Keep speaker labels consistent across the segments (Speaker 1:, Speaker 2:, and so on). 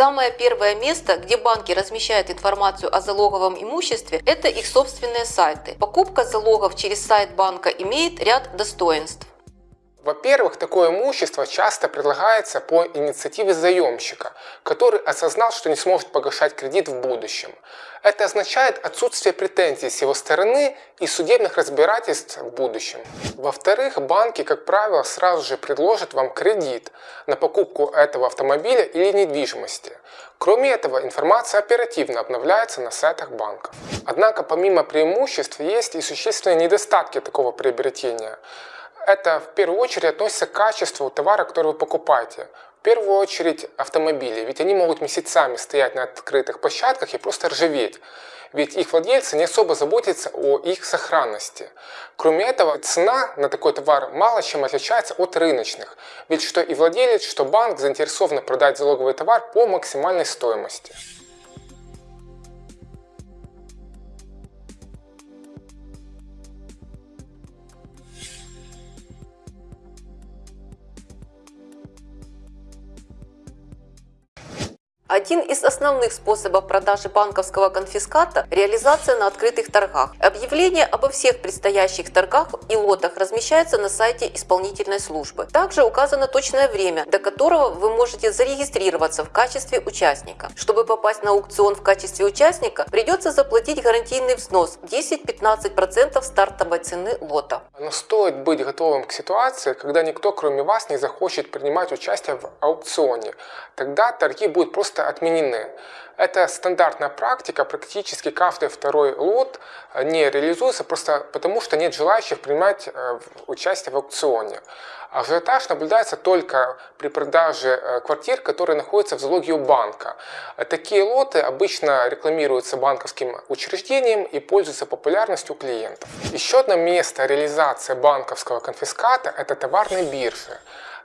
Speaker 1: Самое первое место, где банки размещают информацию о залоговом имуществе, это их собственные сайты. Покупка залогов через сайт банка имеет ряд достоинств.
Speaker 2: Во-первых, такое имущество часто предлагается по инициативе заемщика, который осознал, что не сможет погашать кредит в будущем. Это означает отсутствие претензий с его стороны и судебных разбирательств в будущем. Во-вторых, банки, как правило, сразу же предложат вам кредит на покупку этого автомобиля или недвижимости. Кроме этого, информация оперативно обновляется на сайтах банков. Однако, помимо преимуществ, есть и существенные недостатки такого приобретения это в первую очередь относится к качеству товара, который вы покупаете. В первую очередь автомобили, ведь они могут месяцами стоять на открытых площадках и просто ржаветь. Ведь их владельцы не особо заботятся о их сохранности. Кроме этого, цена на такой товар мало чем отличается от рыночных. Ведь что и владелец, что банк заинтересованы продать залоговый товар по максимальной стоимости.
Speaker 1: Один из основных способов продажи банковского конфиската – реализация на открытых торгах. Объявление обо всех предстоящих торгах и лотах размещается на сайте исполнительной службы. Также указано точное время, до которого вы можете зарегистрироваться в качестве участника. Чтобы попасть на аукцион в качестве участника, придется заплатить гарантийный взнос 10-15% стартовой цены лота.
Speaker 2: Но стоит быть готовым к ситуации, когда никто кроме вас не захочет принимать участие в аукционе. Тогда торги будут просто просто отменены. Это стандартная практика, практически каждый второй лот не реализуется просто потому, что нет желающих принимать э, участие в аукционе. Ажиотаж наблюдается только при продаже э, квартир, которые находятся в залоге у банка. Такие лоты обычно рекламируются банковским учреждением и пользуются популярностью клиентов. Еще одно место реализации банковского конфиската – это товарные биржи.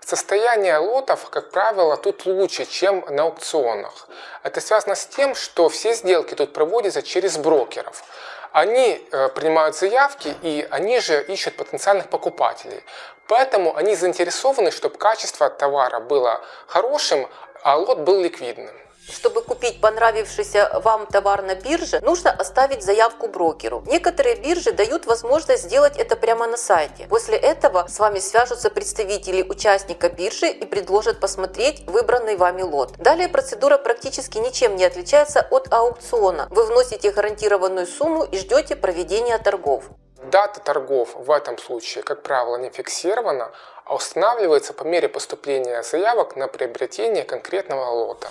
Speaker 2: Состояние лотов, как правило, тут лучше, чем на аукционах. Это связано с тем, что все сделки тут проводятся через брокеров. Они э, принимают заявки и они же ищут потенциальных покупателей. Поэтому они заинтересованы, чтобы качество товара было хорошим, а лот был ликвидным.
Speaker 1: Чтобы купить понравившийся вам товар на бирже, нужно оставить заявку брокеру. Некоторые биржи дают возможность сделать это прямо на сайте. После этого с вами свяжутся представители участника биржи и предложат посмотреть выбранный вами лот. Далее процедура практически ничем не отличается от аукциона. Вы вносите гарантированную сумму и ждете проведения торгов.
Speaker 2: Дата торгов в этом случае, как правило, не фиксирована, а устанавливается по мере поступления заявок на приобретение конкретного лота.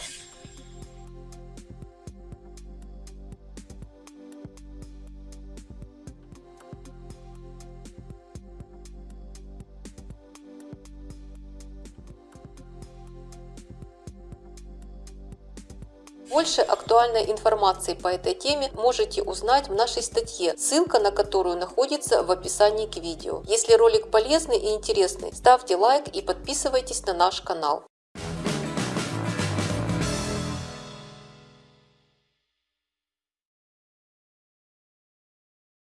Speaker 1: Больше актуальной информации по этой теме можете узнать в нашей статье, ссылка на которую находится в описании к видео. Если ролик полезный и интересный, ставьте лайк и подписывайтесь на наш канал.